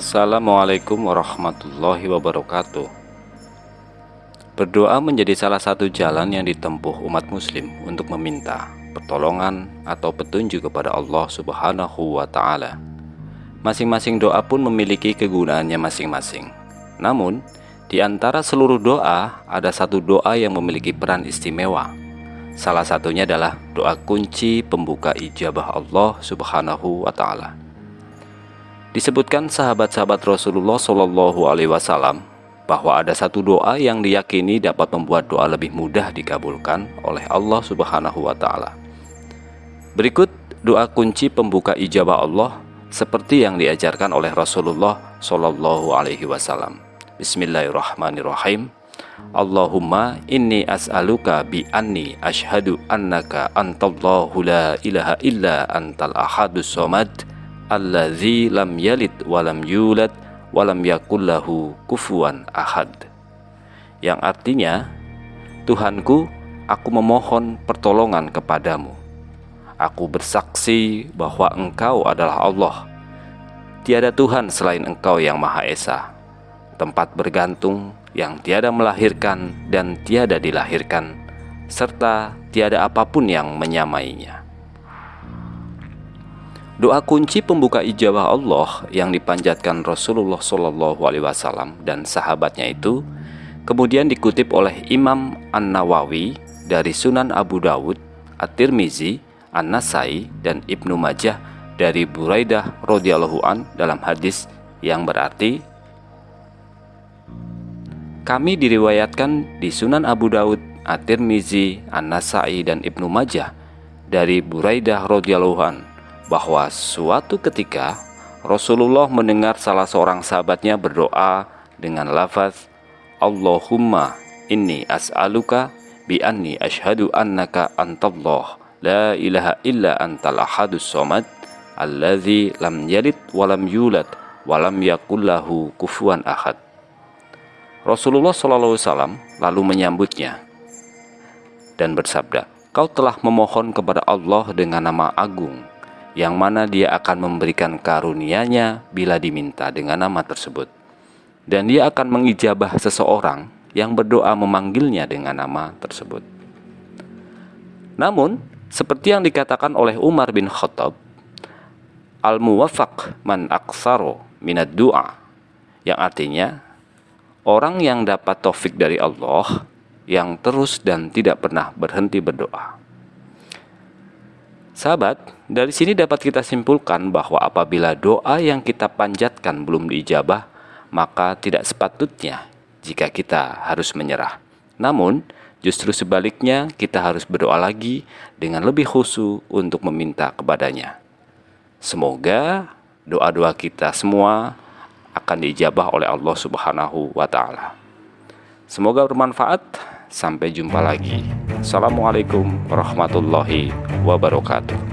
Assalamualaikum warahmatullahi wabarakatuh. Berdoa menjadi salah satu jalan yang ditempuh umat muslim untuk meminta pertolongan atau petunjuk kepada Allah subhanahu wa ta'ala. Masing-masing doa pun memiliki kegunaannya masing-masing. Namun, di antara seluruh doa, ada satu doa yang memiliki peran istimewa. Salah satunya adalah doa kunci pembuka ijabah Allah subhanahu wa ta'ala Disebutkan sahabat-sahabat Rasulullah Shallallahu Alaihi Wasallam bahwa ada satu doa yang diyakini dapat membuat doa lebih mudah dikabulkan oleh Allah Subhanahu Wa Taala. Berikut doa kunci pembuka ijabah Allah seperti yang diajarkan oleh Rasulullah Shallallahu Alaihi Wasallam. Bismillahirrahmanirrahim. Allahumma inni as'aluka bi anni ashhadu annaka antallahu la ilaha illa antal ahadus somad allazi lam yalid walam yulad walam yakullahu kufuan ahad. Yang artinya Tuhanku aku memohon pertolongan kepadamu. Aku bersaksi bahwa engkau adalah Allah. Tiada Tuhan selain engkau yang Maha Esa. Tempat bergantung yang tiada melahirkan dan tiada dilahirkan serta tiada apa pun yang menyamainya Doa kunci pembuka ijabah Allah yang dipanjatkan Rasulullah Shallallahu Alaihi Wasallam dan sahabatnya itu kemudian dikutip oleh Imam An Nawawi dari Sunan Abu Dawud, At-Tirmizi, An-Nasai dan Ibnu Majah dari Buraidah radhiyallahu an dalam hadis yang berarti kami diriwayatkan di Sunan Abu Dawud, At-Tirmizi, An-Nasai dan Ibnu Majah dari Buraidah radhiyallahu an bahwa suatu ketika Rasulullah mendengar salah seorang sahabatnya berdoa dengan lafaz Allahumma inni as'aluka bi anni ashadu annaka antallah la ilaha illa antal ahadus somad alladzi lam yalid walam yulad walam yakullahu kufuan ahad. Rasulullah SAW lalu menyambutnya dan bersabda, Kau telah memohon kepada Allah dengan nama agung yang mana dia akan memberikan karunia-Nya bila diminta dengan nama tersebut. Dan dia akan mengijabah seseorang yang berdoa memanggilnya dengan nama tersebut. Namun, seperti yang dikatakan oleh Umar bin Khattab, Al-muwafaq man aksaro minad du'a, yang artinya, orang yang dapat taufik dari Allah, yang terus dan tidak pernah berhenti berdoa. Sahabat, dari sini dapat kita simpulkan bahwa apabila doa yang kita panjatkan belum diijabah, maka tidak sepatutnya jika kita harus menyerah. Namun, justru sebaliknya kita harus berdoa lagi dengan lebih khusyuk untuk meminta kepadanya. Semoga doa-doa kita semua akan diijabah oleh Allah Subhanahu wa taala. Semoga bermanfaat. Sampai jumpa lagi. Assalamualaikum warahmatullahi wabarakatuh.